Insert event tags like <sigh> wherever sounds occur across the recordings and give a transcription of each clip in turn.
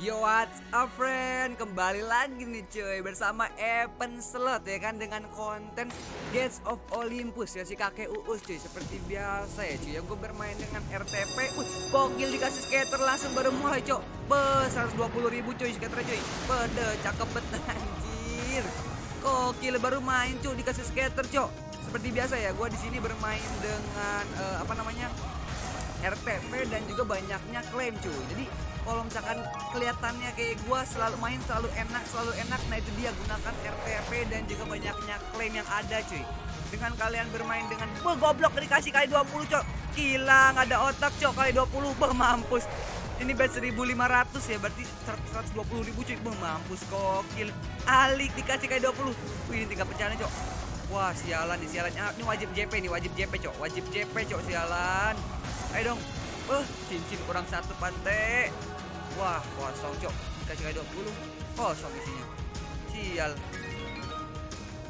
Yo what's up friend? Kembali lagi nih cuy Bersama Evan Slot ya kan Dengan konten Gates of Olympus Ya si kakek Uus cuy Seperti biasa ya cuy Yang gue bermain dengan RTP uh, Gokil dikasih skater langsung baru mulai cuy Be 120 ribu cuy skater cuy. Bede cakep banget <laughs> anjir. Gokil baru main cuy dikasih skater cuy Seperti biasa ya Gue di sini bermain dengan uh, Apa namanya RTP dan juga banyaknya klaim cuy. Jadi kalau misalkan kelihatannya kayak gua selalu main selalu enak selalu enak nah itu dia gunakan RTP dan juga banyaknya klaim yang ada cuy. Dengan kalian bermain dengan Wah goblok dikasih kali 20 cok. Gila nggak ada otak cok kali 20 Bah mampus. Ini bet 1500 ya berarti 120 ribu cuy. Bah mampus kokil Alik dikasih kali 20 Wih ini tinggal pecahannya cok. Wah sialan nih sialan. Ah, Ini wajib JP nih wajib JP cok. Wajib JP cok sialan. Ayo dong Eh, cincin kurang satu pantai. Wah, kosong cok. Kasih kayak 20. Kosong isinya. Sial.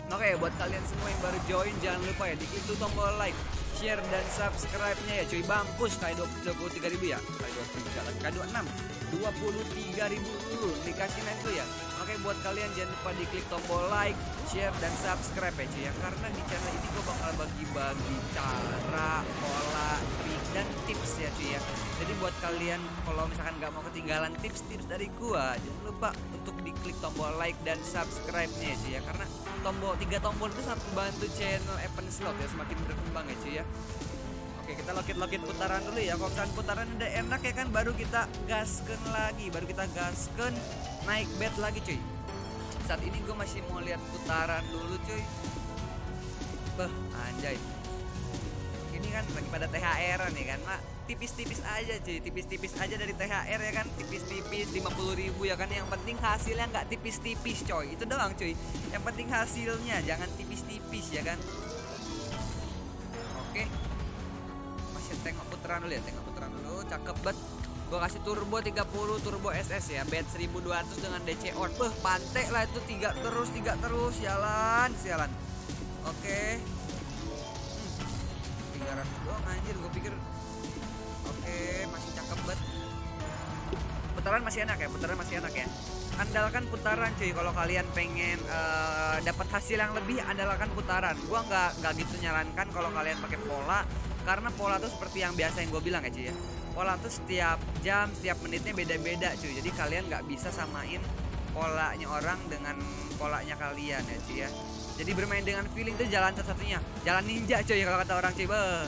Oke, buat kalian semua yang baru join jangan lupa ya diklik tuh tombol like, share dan subscribe-nya ya cuy. Bampus kayak 23 ribu ya. Kayak 23 lagi kayak 26. 23 ribu dulu dikasih naik tuh ya. Oke, buat kalian jangan lupa diklik tombol like, share dan subscribe ya cuy ya. Karena di channel ini gue bakal bagi-bagi cara, pola, trik dan tips ya cuy ya. Jadi buat kalian kalau misalkan nggak mau ketinggalan tips-tips dari gua, jangan lupa untuk diklik tombol like dan subscribe-nya ya cuy ya. Karena tombol tiga tombol itu sangat membantu channel Evan Slot ya semakin berkembang ya cuy ya. Oke kita lokit-lokit putaran dulu ya. Kalau misalkan putaran udah enak ya kan Baru kita gasken lagi. Baru kita gasken naik bet lagi cuy. Saat ini gue masih mau lihat putaran dulu cuy. Beh anjay. Ini kan lagi pada THR nih kan mak. Tipis-tipis aja cuy. Tipis-tipis aja dari THR ya kan. Tipis-tipis 50 ribu ya kan. Yang penting hasilnya nggak tipis-tipis coy. Itu doang cuy. Yang penting hasilnya jangan tipis-tipis ya kan. Oke tengok putaran dulu ya tengok putaran dulu. Cakep bet gua kasih turbo 30 turbo SS ya. Bet 1200 dengan DC on beh pantek lah itu. Tiga terus tiga terus. Jalan sialan. Oke. Hmm. 300 doang anjir. Gue pikir oke masih cakep banget. Putaran masih enak ya putaran masih enak ya. Andalkan putaran cuy. Kalau kalian pengen uh, dapat hasil yang lebih andalkan putaran. Gua nggak nggak gitu nyarankan kalau kalian pakai pola karena pola tuh seperti yang biasa yang gue bilang ya cuy ya. Pola tuh setiap jam setiap menitnya beda-beda cuy. Jadi kalian nggak bisa samain polanya orang dengan polanya kalian ya cuy ya. Jadi bermain dengan feeling tuh jalan satu-satunya. Jalan ninja cuy kalau kata orang cuy Beuh.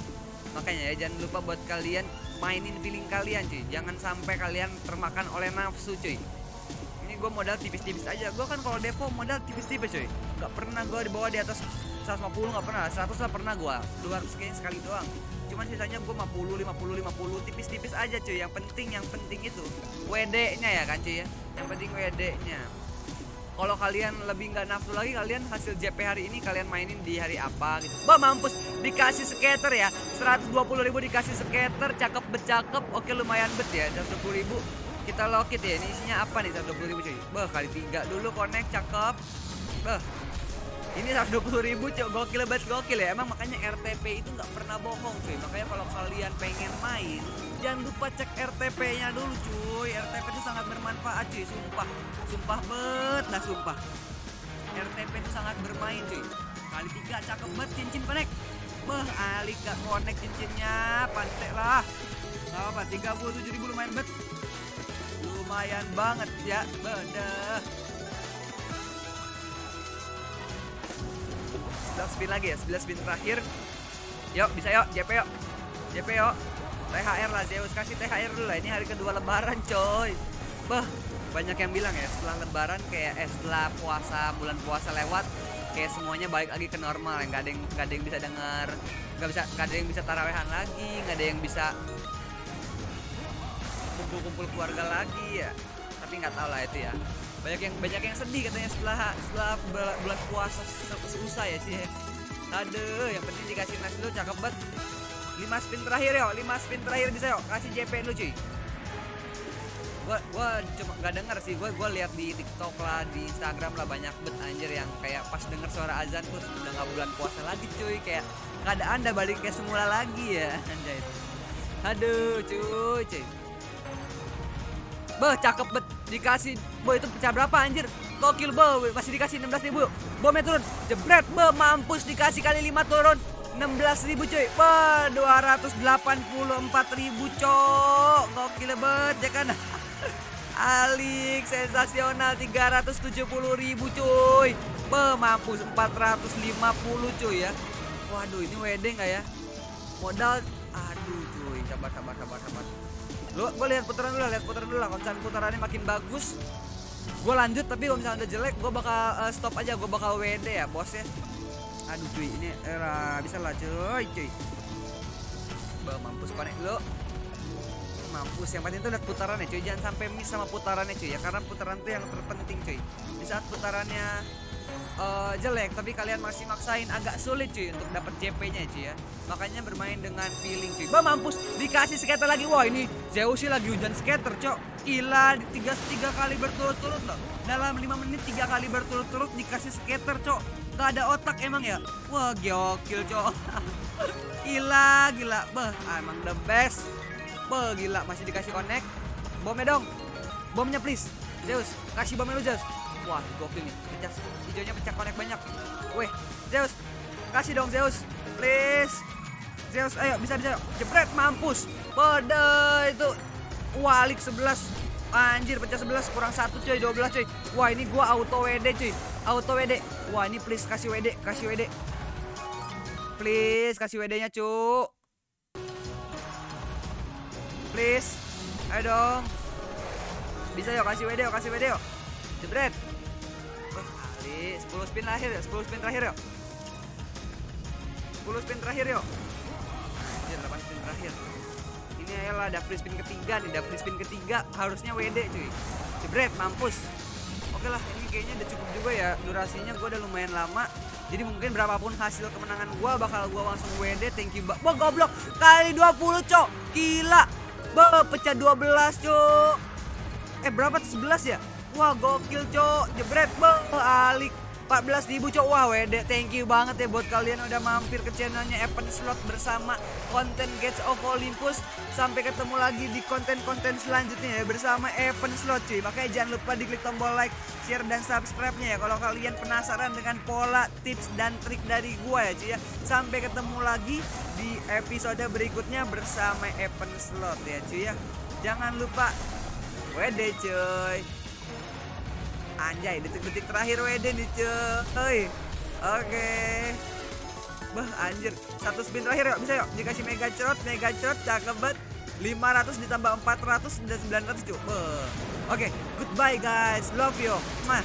makanya ya jangan lupa buat kalian mainin feeling kalian cuy. Jangan sampai kalian termakan oleh nafsu cuy. Ini gue modal tipis-tipis aja. Gue kan kalau depo modal tipis-tipis cuy. Nggak pernah gue dibawa di atas 150 nggak pernah 100 lah pernah gue 200 kayaknya sekali doang. Cuman sisanya gue 50 50 50 tipis-tipis aja cuy. Yang penting yang penting itu WD nya ya kan cuy ya? Yang penting WD nya kalau kalian lebih nggak nafsu lagi kalian hasil JP hari ini kalian mainin di hari apa gitu. Bah mampus dikasih skater ya. 120 ribu dikasih skater cakep becakep oke lumayan bet ya 120 ribu. Kita lokit ya ini isinya apa nih 120 ribu cuy? Bah kali tiga dulu connect cakep. Bah ini 120 ribu cuy gokil banget gokil ya. Emang makanya RTP itu nggak pernah bohong cuy. Makanya kalau kalian pengen main jangan lupa cek RTP nya dulu cuy. RTP itu sangat bermanfaat cuy. Sumpah. Sumpah bet nah sumpah. RTP itu sangat bermain cuy. Kali tiga cakep banget cincin panek Beh, alik gak connect cincinnya, pantek lah. Gak apa, 37 ribu lumayan bet. Lumayan banget ya, bedah. 11 spin lagi ya 11 spin terakhir. Yuk bisa yuk JP yuk. JP yuk. THR lah Zeus kasih THR dulu lah. Ini hari kedua lebaran coy. Bah banyak yang bilang ya setelah lebaran kayak eh, setelah puasa bulan puasa lewat kayak semuanya balik lagi ke normal. Ya nggak ada yang nggak ada yang bisa dengar nggak bisa nggak ada yang bisa tarawehan lagi nggak ada yang bisa kumpul-kumpul keluarga lagi ya. Tapi nggak tahu lah itu ya banyak yang banyak yang sedih katanya setelah setelah bulan puasa selesai ya sih. Aduh yang penting dikasih nasi dulu cakep banget. 5 spin terakhir yo. 5 spin terakhir bisa yo. Kasih JP lu cuy. Gua gua cuma nggak denger sih. Gua gua lihat di TikTok lah di Instagram lah banyak bet anjir yang kayak pas denger suara azan tuh udah nggak bulan puasa lagi cuy. Kayak keadaan udah balik kayak semula lagi ya <laughs> anjay. Aduh cuy cuy. Beh, cakep bet. Dikasih, boy itu pecah berapa anjir? Gokil, boy. Masih dikasih 16 ribu. Bomnya turun. Jebret, be, mampus dikasih kali 5 turun. 16 ribu cuy. Be, 284 ribu cok. Gokil bet, ya kan? <laughs> Alik, sensasional 370 ribu cuy. Be, mampus 450 cuy ya. Waduh, ini wedding nggak ya? Modal, aduh cuy. Sabar, sabar, sabar, sabar. Lu gue lihat putaran dulu, lihat putaran dulu lah. Kalau putarannya makin bagus, gue lanjut. Tapi kalau misalnya udah jelek, gue bakal uh, stop aja. Gue bakal WD ya, bos ya. Aduh cuy, ini era bisa lah cuy, cuy. Bah, mampus konek lu. Mampus. Yang penting itu lihat putarannya cuy. Jangan sampai miss sama putarannya cuy ya. Karena putaran itu yang terpenting cuy. Di saat putarannya uh, jelek tapi kalian masih maksain agak sulit cuy untuk dapat JP-nya cuy ya. Makanya bermain dengan feeling cuy. Bah mampus dikasih skater lagi. Wah, ini Zeus sih lagi hujan skater, Cok. Gila, di tiga, tiga kali berturut-turut loh. Dalam lima menit tiga kali berturut-turut dikasih skater, Cok. Gak ada otak emang ya? Wah, gokil, Cok. <laughs> gila, gila. Bah, emang the best. Bah, gila masih dikasih connect. Bomnya dong. Bomnya please. Zeus, kasih bomnya lu Zeus. Wah, gokil nih. Pecah hijaunya pecah connect banyak. Weh, Zeus. Kasih dong Zeus. Please. Zeus, ayo bisa bisa. Jepret mampus. Pada itu walik 11. Anjir pecah 11 kurang 1 coy 12 coy. Wah, ini gua auto WD cuy. Auto WD. Wah, ini please kasih WD, kasih WD. Please kasih WD-nya, cu. Please. Ayo dong. Bisa yuk kasih WD yuk, kasih WD yuk. Jebret. Ali, 10 spin terakhir ya, 10 spin terakhir yuk. 10 spin terakhir yuk. Anjir, 8 spin terakhir. Ini ayolah free spin ketiga nih, free spin ketiga harusnya WD cuy. Jebret, mampus. Oke lah, ini kayaknya udah cukup juga ya. Durasinya gue udah lumayan lama. Jadi mungkin berapapun hasil kemenangan gue bakal gue langsung WD. Thank you, Mbak. Wah, goblok. Kali 20, Cok. Gila. Bah, pecah 12, Cok. Eh, berapa tuh 11 ya? Wah gokil cok. Jebret bang Alik. 14 ribu cok. Wah wede thank you banget ya buat kalian udah mampir ke channelnya Evan Slot bersama konten Gates of Olympus. Sampai ketemu lagi di konten-konten selanjutnya ya bersama Evan Slot cuy. Makanya jangan lupa diklik tombol like, share dan subscribe-nya ya Kalau kalian penasaran dengan pola, tips dan trik dari gua ya cuy ya. Sampai ketemu lagi di episode berikutnya bersama Evan Slot ya cuy ya. Jangan lupa Wede cuy Anjay, detik-detik terakhir WD nih cuy. Oke. Bah, anjir. Satu spin terakhir yuk, bisa yuk. Dikasih mega cerot, mega cerot, cakep banget. 500 ditambah 400 dan 900 cuy. Oke, goodbye guys. Love you. Mah.